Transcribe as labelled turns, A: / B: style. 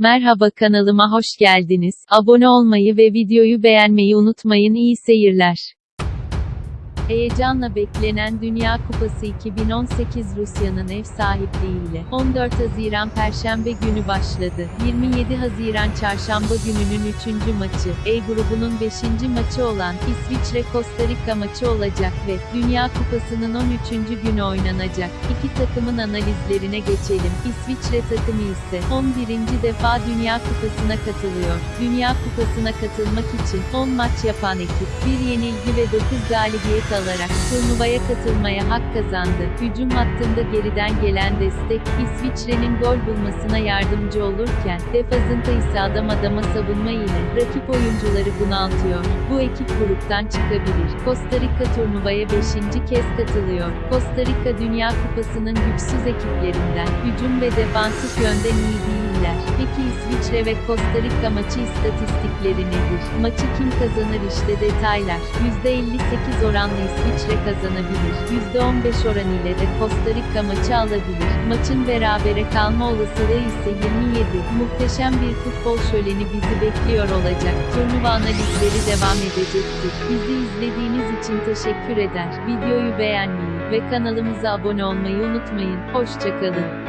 A: Merhaba kanalıma hoş geldiniz. Abone olmayı ve videoyu beğenmeyi unutmayın. İyi seyirler. Heyecanla beklenen Dünya Kupası 2018 Rusya'nın ev sahipliğiyle 14 Haziran Perşembe günü başladı. 27 Haziran Çarşamba gününün 3. maçı, E grubunun 5. maçı olan İsviçre-Costa Rica maçı olacak ve Dünya Kupası'nın 13. günü oynanacak. İki takımın analizlerine geçelim. İsviçre takımı ise 11. defa Dünya Kupası'na katılıyor. Dünya Kupası'na katılmak için 10 maç yapan ekip, bir yenilgi ve 9 galibiyet alarak turnuvaya katılmaya hak kazandı. Hücum hattında geriden gelen destek, İsviçre'nin gol bulmasına yardımcı olurken, defazında ise adam adama savunma ile rakip oyuncuları bunaltıyor. Bu ekip gruptan çıkabilir. Costa Rica turnuvaya 5. kez katılıyor. Costa Rica Dünya Kupası'nın güçsüz ekiplerinden, hücum ve defansif yönden iyi değiller. Peki İsviçre ve Costa Rica maçı istatistikleri nedir? Maçı kim kazanır işte detaylar. %58 oranla İsviçre kazanabilir. %15 oran ile de Costa Rica maçı alabilir. Maçın berabere kalma olasılığı ise 27. Muhteşem bir futbol şöleni bizi bekliyor olacak. Turnuva analizleri devam edecektir. Bizi izlediğiniz için teşekkür eder. Videoyu beğenmeyi ve kanalımıza abone olmayı unutmayın. Hoşçakalın.